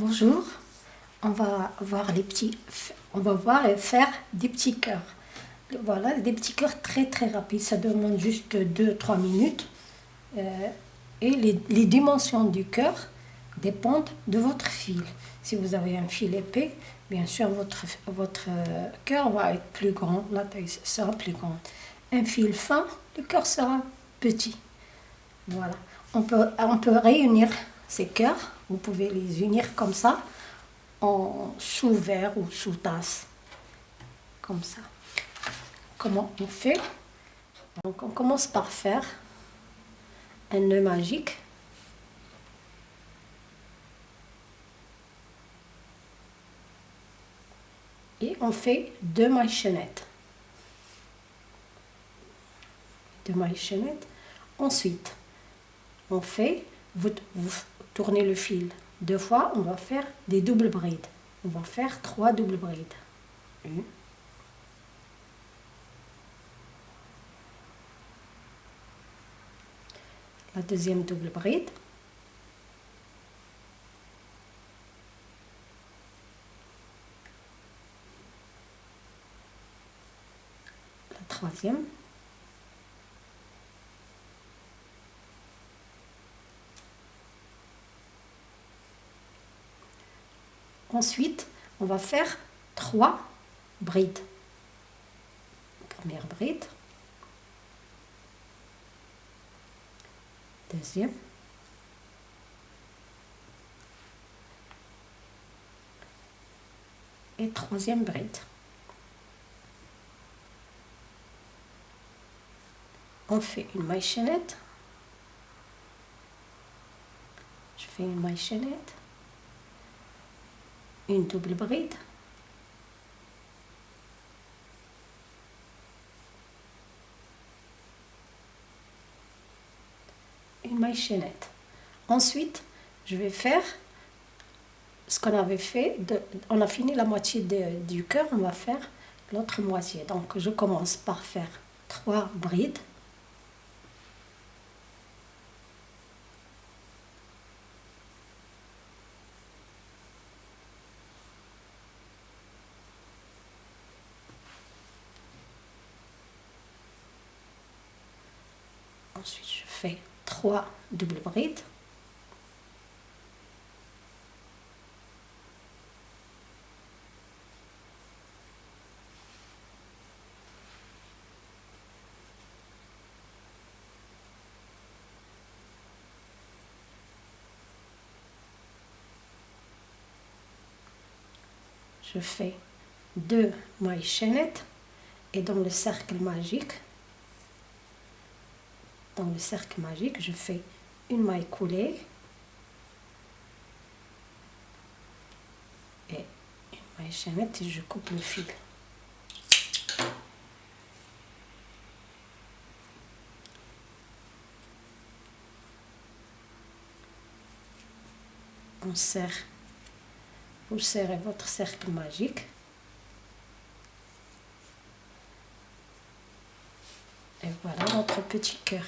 Bonjour, on va voir les petits, on va voir et faire des petits cœurs. Voilà, des petits cœurs très très rapides, ça demande juste 2-3 minutes. Euh, et les, dimensions du cœur dépendent de votre fil. Si vous avez un fil épais, bien sûr votre, votre euh, cœur va être plus grand, la taille sera plus grande. Un fil fin, le cœur sera petit. Voilà, on peut, on peut réunir ces cœurs, vous pouvez les unir comme ça, en sous-verre ou sous-tasse, comme ça. Comment on fait? Donc on commence par faire un nœud magique. Et on fait deux mailles chaînettes. Deux mailles chaînettes. Ensuite, on fait, vous, tournez le fil deux fois, on va faire des doubles brides. On va faire trois doubles brides. Une. La deuxième double bride. La troisième. Ensuite, on va faire trois brides. Première bride. Deuxième. Et troisième bride. On fait une maille chaînette. Je fais une maille chaînette une double bride. Une maille chaînette ensuite je vais faire ce qu'on avait fait on a fini la moitié du cœur on va faire l'autre moitié. Donc je commence par faire trois brides Ensuite, je fais trois doubles brides. je fais deux mailles chaînettes et dans le cercle magique dans le cercle magique, je fais une maille coulée et une maille chaînette et je coupe le fil. On serre, vous serrez votre cercle magique Et voilà notre petit cœur.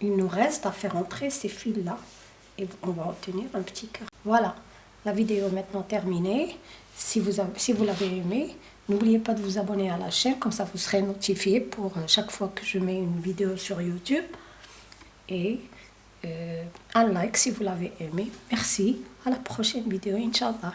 Il nous reste à faire entrer ces fils-là et on va obtenir un petit cœur. Voilà, la vidéo est maintenant terminée. Si vous, si vous l'avez aimé, n'oubliez pas de vous abonner à la chaîne, comme ça vous serez notifié pour euh, chaque fois que je mets une vidéo sur YouTube. Et euh, un like si vous l'avez aimé. Merci, à la prochaine vidéo, Inch'Allah.